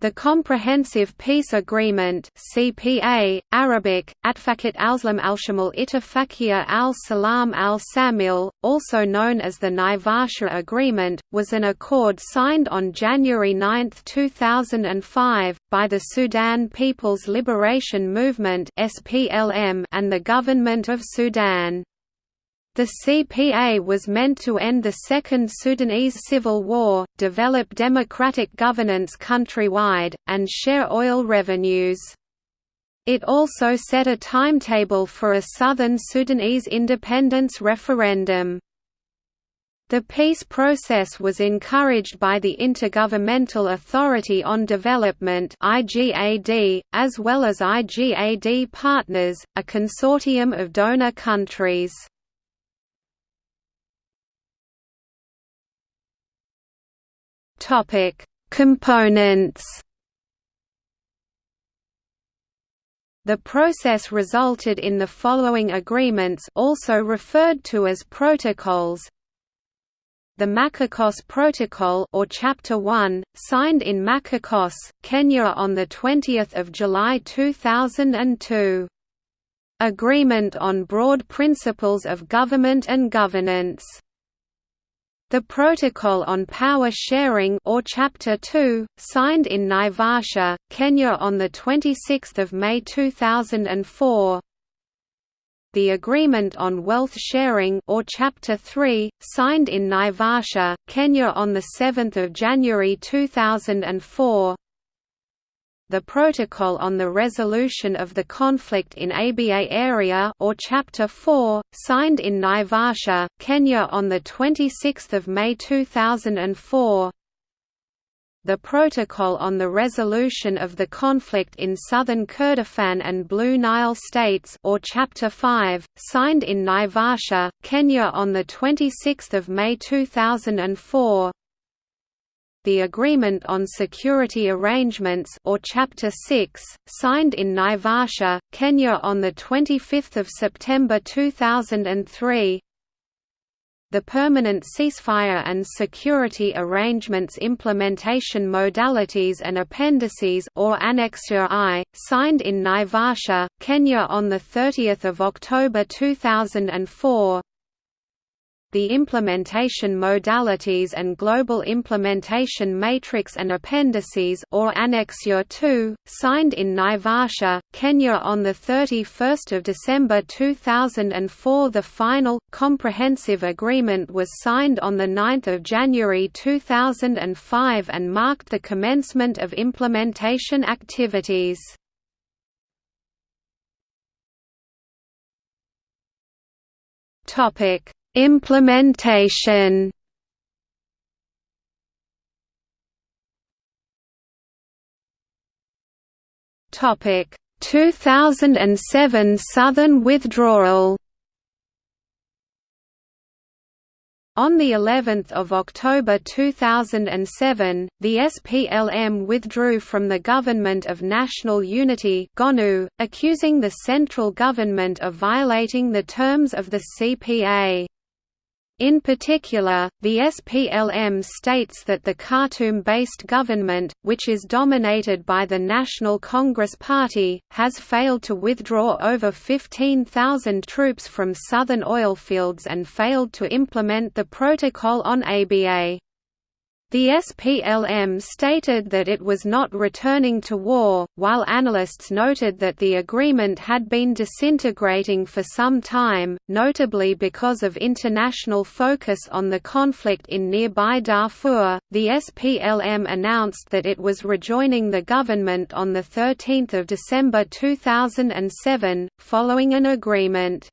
The Comprehensive Peace Agreement (CPA), Arabic, Atfakat al-Slam al-Shamal Ittifaqiyya al-Salam al-Samil, also known as the Naivasha Agreement, was an accord signed on January 9, 2005, by the Sudan People's Liberation Movement (SPLM) and the Government of Sudan. The CPA was meant to end the Second Sudanese Civil War, develop democratic governance countrywide, and share oil revenues. It also set a timetable for a southern Sudanese independence referendum. The peace process was encouraged by the Intergovernmental Authority on Development IGAD, as well as IGAD partners, a consortium of donor countries. Topic: Components. The process resulted in the following agreements also referred to as protocols. The Machakos Protocol or Chapter 1, signed in Machakos, Kenya on the 20th of July 2002. Agreement on broad principles of government and governance the Protocol on Power Sharing or Chapter 2, signed in Naivasha, Kenya on 26 May 2004 The Agreement on Wealth Sharing or Chapter 3, signed in Naivasha, Kenya on 7 January 2004 the Protocol on the Resolution of the Conflict in Abyei Area or Chapter 4, signed in Naivasha, Kenya on 26 May 2004 the Protocol on the Resolution of the Conflict in Southern Kordofan and Blue Nile States or Chapter 5, signed in Naivasha, Kenya on 26 May 2004 the Agreement on Security Arrangements or Chapter 6, signed in Naivasha, Kenya on 25 September 2003 the Permanent Ceasefire and Security Arrangements Implementation Modalities and Appendices or Annexure I, signed in Naivasha, Kenya on 30 October 2004 the implementation modalities and global implementation matrix and appendices or Annexure 2, signed in Naivasha, Kenya on 31 December 2004 The final, comprehensive agreement was signed on 9 January 2005 and marked the commencement of implementation activities. Topic Implementation Topic 2007 Southern withdrawal On the 11th of October 2007, the SPLM withdrew from the Government of National Unity (GONU), accusing the central government of violating the terms of the CPA. In particular, the SPLM states that the Khartoum-based government, which is dominated by the National Congress Party, has failed to withdraw over 15,000 troops from southern oilfields and failed to implement the Protocol on Abyei. The SPLM stated that it was not returning to war, while analysts noted that the agreement had been disintegrating for some time, notably because of international focus on the conflict in nearby Darfur. The SPLM announced that it was rejoining the government on 13 December 2007, following an agreement.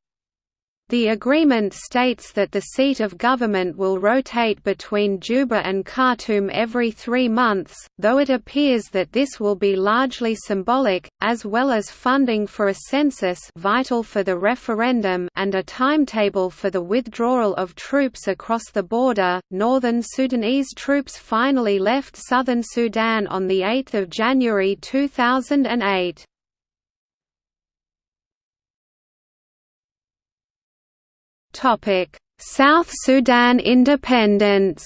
The agreement states that the seat of government will rotate between Juba and Khartoum every three months, though it appears that this will be largely symbolic, as well as funding for a census vital for the referendum and a timetable for the withdrawal of troops across the border. Northern Sudanese troops finally left southern Sudan on 8 January 2008. South Sudan independence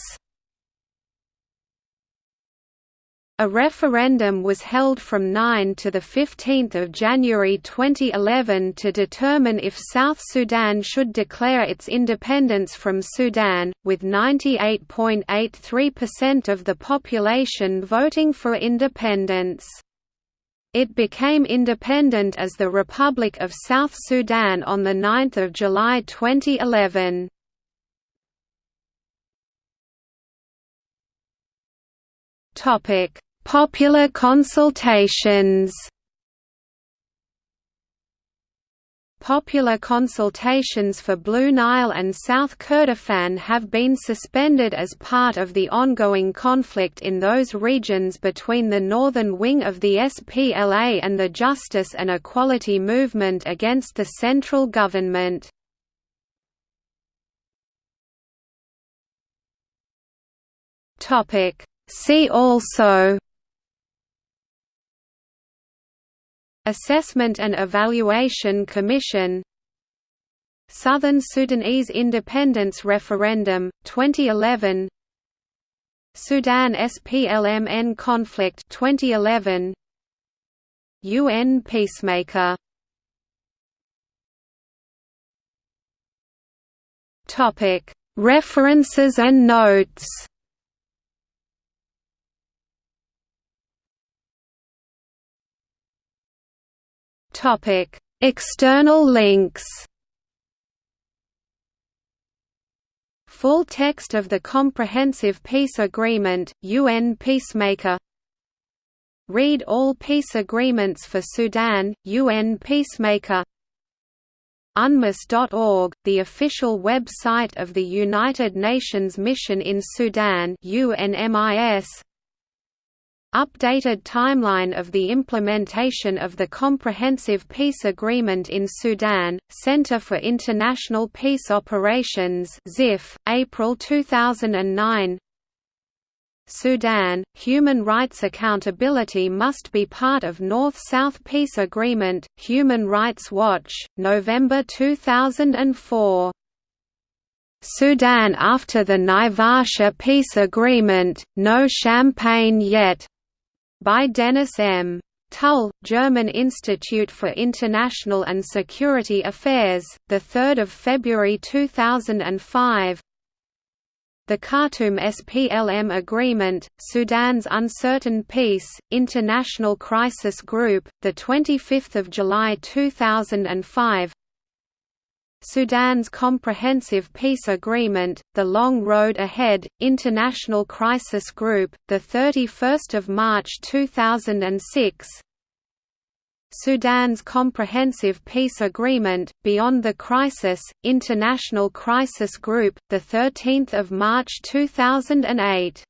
A referendum was held from 9 to 15 January 2011 to determine if South Sudan should declare its independence from Sudan, with 98.83% of the population voting for independence. It became independent as the Republic of South Sudan on 9 July 2011. Popular consultations Popular consultations for Blue Nile and South Kordofan have been suspended as part of the ongoing conflict in those regions between the northern wing of the SPLA and the Justice and Equality Movement against the central government. See also Assessment and Evaluation Commission Southern Sudanese Independence Referendum, 2011 Sudan SPLMN Conflict 2011 UN Peacemaker. Topic References and notes Topic: External links. Full text of the Comprehensive Peace Agreement, UN Peacemaker. Read all peace agreements for Sudan, UN Peacemaker. UNMISS.org, the official website of the United Nations Mission in Sudan UNMIS Updated timeline of the implementation of the Comprehensive Peace Agreement in Sudan, Center for International Peace Operations ZIF, April 2009 Sudan, human rights accountability must be part of North-South Peace Agreement, Human Rights Watch, November 2004 Sudan after the Naivasha peace agreement, no champagne yet by Denis M. Tull, German Institute for International and Security Affairs, 3 February 2005 The Khartoum SPLM Agreement, Sudan's Uncertain Peace, International Crisis Group, 25 July 2005 Sudan's Comprehensive Peace Agreement, The Long Road Ahead, International Crisis Group, 31 March 2006 Sudan's Comprehensive Peace Agreement, Beyond the Crisis, International Crisis Group, 13 March 2008